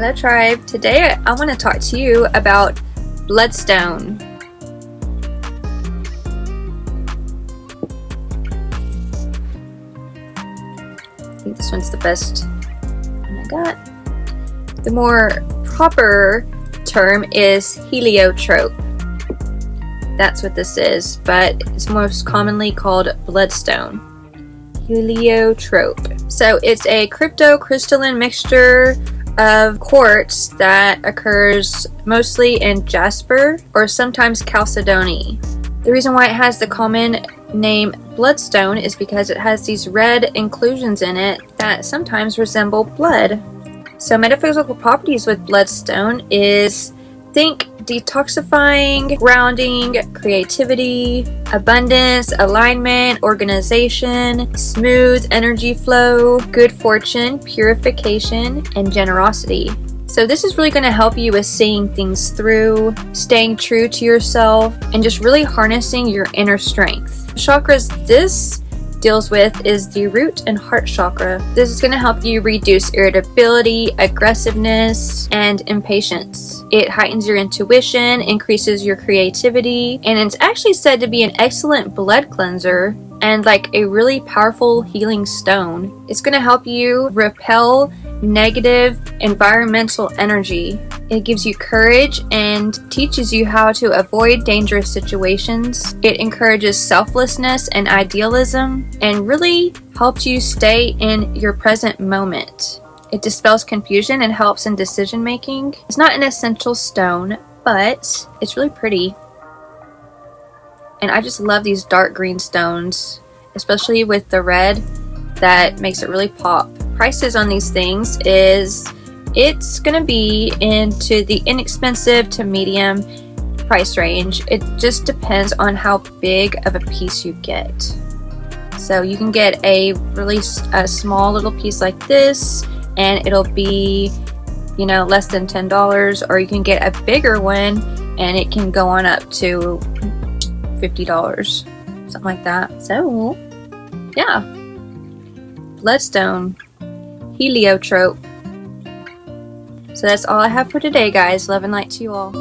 Hello tribe. Today I want to talk to you about bloodstone. I think this one's the best one I got. The more proper term is heliotrope. That's what this is, but it's most commonly called bloodstone. Heliotrope. So it's a cryptocrystalline mixture of quartz that occurs mostly in jasper or sometimes chalcedony. The reason why it has the common name bloodstone is because it has these red inclusions in it that sometimes resemble blood. So metaphysical properties with bloodstone is think detoxifying, grounding, creativity, abundance, alignment, organization, smooth energy flow, good fortune, purification, and generosity. So this is really going to help you with seeing things through, staying true to yourself, and just really harnessing your inner strength. Chakras this deals with is the root and heart chakra. This is going to help you reduce irritability, aggressiveness, and impatience. It heightens your intuition, increases your creativity, and it's actually said to be an excellent blood cleanser and like a really powerful healing stone. It's going to help you repel negative environmental energy. It gives you courage and teaches you how to avoid dangerous situations. It encourages selflessness and idealism and really helps you stay in your present moment. It dispels confusion and helps in decision making. It's not an essential stone, but it's really pretty. And I just love these dark green stones, especially with the red that makes it really pop. Prices on these things is it's gonna be into the inexpensive to medium price range. It just depends on how big of a piece you get. So you can get a really a small little piece like this and it'll be you know less than $10 or you can get a bigger one and it can go on up to $50 something like that so yeah bloodstone heliotrope so that's all I have for today, guys. Love and light to you all.